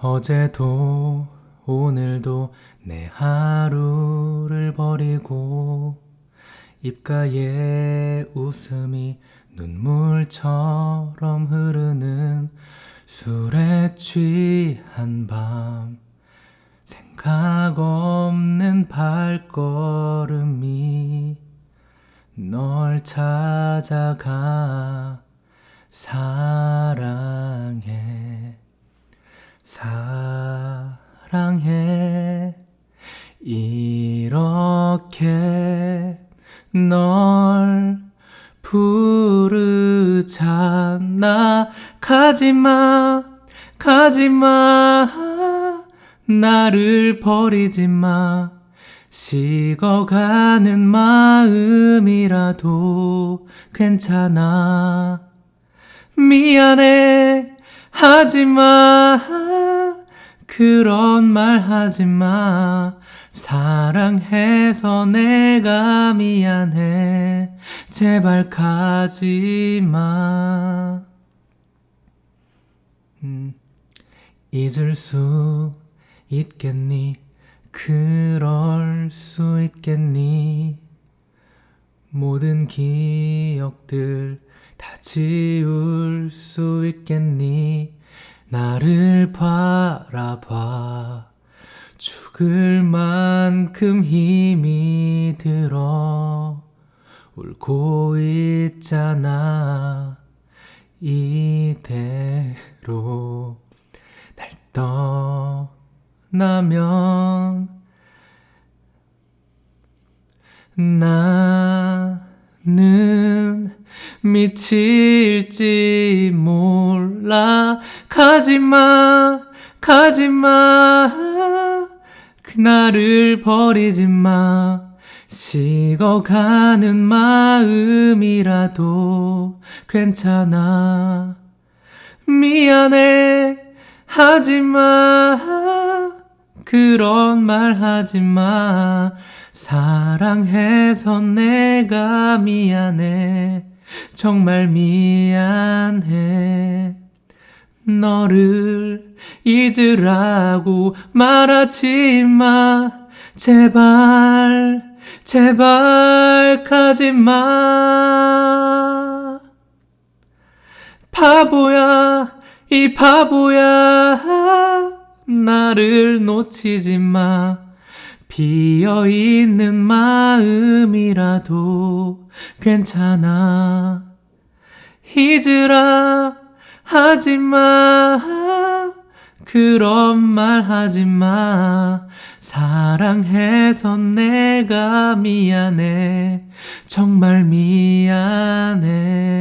어제도 오늘도 내 하루를 버리고 입가에 웃음이 눈물처럼 흐르는 술에 취한 밤 생각 없는 발걸음이 널 찾아가 사랑해 사랑해. 이렇게 널 부르잖아. 가지마 가지마. 나를 버리지마. 식어가는 마음이라도 괜찮아. 미안해 하지마. 그런 말 하지마. 사랑해서 내가 미안해. 제발 가지마. 음, 잊을 수 있겠니? 그럴 수 있겠니? 모든 기억들 다 지울 수 있겠니? 나를 바라봐. 죽을 만큼 힘이 들어. 울고 있잖아. 이대로 날 떠나면 나는 미칠지 몰라. 가지마 가지마. 그날을 버리지마. 식어가는 마음이라도 괜찮아. 미안해 하지마. 그런 말 하지마. 사랑해서 내가 미안해 정말 미안해. 너를 잊으라고 말하지 마. 제발 제발 가지마. 바보야 이 바보야. 나를 놓치지 마 비어있는 마음이라도 괜찮아. 잊으라 하지마. 그런 말 하지마. 사랑해서 내가 미안해. 정말 미안해